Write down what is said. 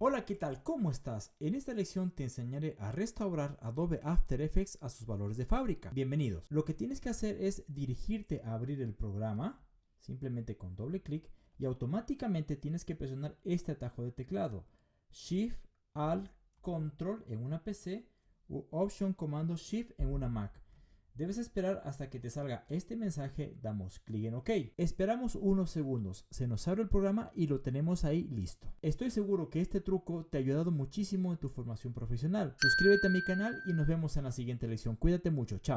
Hola, ¿qué tal? ¿Cómo estás? En esta lección te enseñaré a restaurar Adobe After Effects a sus valores de fábrica. Bienvenidos. Lo que tienes que hacer es dirigirte a abrir el programa, simplemente con doble clic, y automáticamente tienes que presionar este atajo de teclado. Shift, Alt, Control en una PC u Option, Comando, Shift en una Mac. Debes esperar hasta que te salga este mensaje, damos clic en OK. Esperamos unos segundos, se nos abre el programa y lo tenemos ahí listo. Estoy seguro que este truco te ha ayudado muchísimo en tu formación profesional. Suscríbete a mi canal y nos vemos en la siguiente lección. Cuídate mucho, chao.